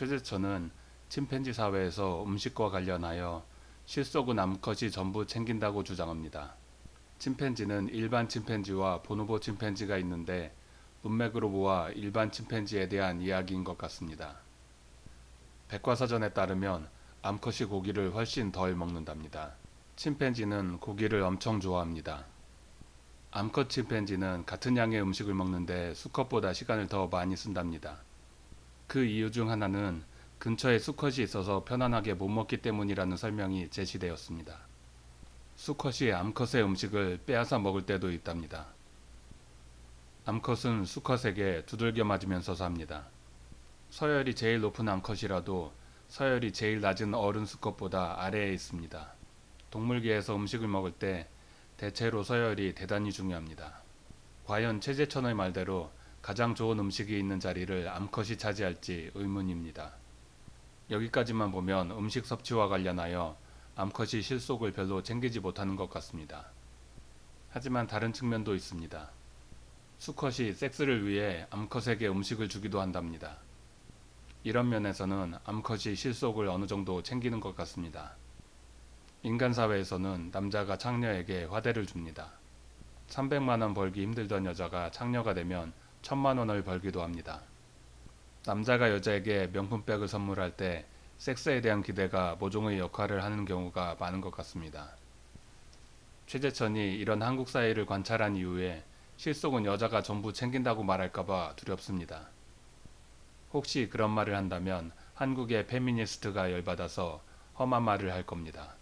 최재천은 침팬지 사회에서 음식과 관련하여 실속은 암컷이 전부 챙긴다고 주장합니다. 침팬지는 일반 침팬지와 보노보 침팬지가 있는데 문맥으로 모아 일반 침팬지에 대한 이야기인 것 같습니다. 백과사전에 따르면 암컷이 고기를 훨씬 덜 먹는답니다. 침팬지는 고기를 엄청 좋아합니다. 암컷 침팬지는 같은 양의 음식을 먹는데 수컷보다 시간을 더 많이 쓴답니다. 그 이유 중 하나는 근처에 수컷이 있어서 편안하게 못 먹기 때문이라는 설명이 제시되었습니다. 수컷이 암컷의 음식을 빼앗아 먹을 때도 있답니다. 암컷은 수컷에게 두들겨 맞으면서 삽니다. 서열이 제일 높은 암컷이라도 서열이 제일 낮은 어른 수컷보다 아래에 있습니다. 동물계에서 음식을 먹을 때 대체로 서열이 대단히 중요합니다. 과연 최재천의 말대로 가장 좋은 음식이 있는 자리를 암컷이 차지할지 의문입니다. 여기까지만 보면 음식 섭취와 관련하여 암컷이 실속을 별로 챙기지 못하는 것 같습니다. 하지만 다른 측면도 있습니다. 수컷이 섹스를 위해 암컷에게 음식을 주기도 한답니다. 이런 면에서는 암컷이 실속을 어느 정도 챙기는 것 같습니다. 인간 사회에서는 남자가 창녀에게 화대를 줍니다. 300만원 벌기 힘들던 여자가 창녀가 되면 1000만원을 벌기도 합니다. 남자가 여자에게 명품백을 선물할 때 섹스에 대한 기대가 모종의 역할을 하는 경우가 많은 것 같습니다. 최재천이 이런 한국 사회를 관찰한 이후에 실속은 여자가 전부 챙긴다고 말할까봐 두렵습니다. 혹시 그런 말을 한다면 한국의 페미니스트가 열받아서 험한 말을 할 겁니다.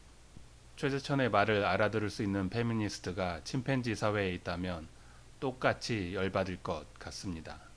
최재천의 말을 알아들을 수 있는 페미니스트가 침팬지 사회에 있다면 똑같이 열받을 것 같습니다.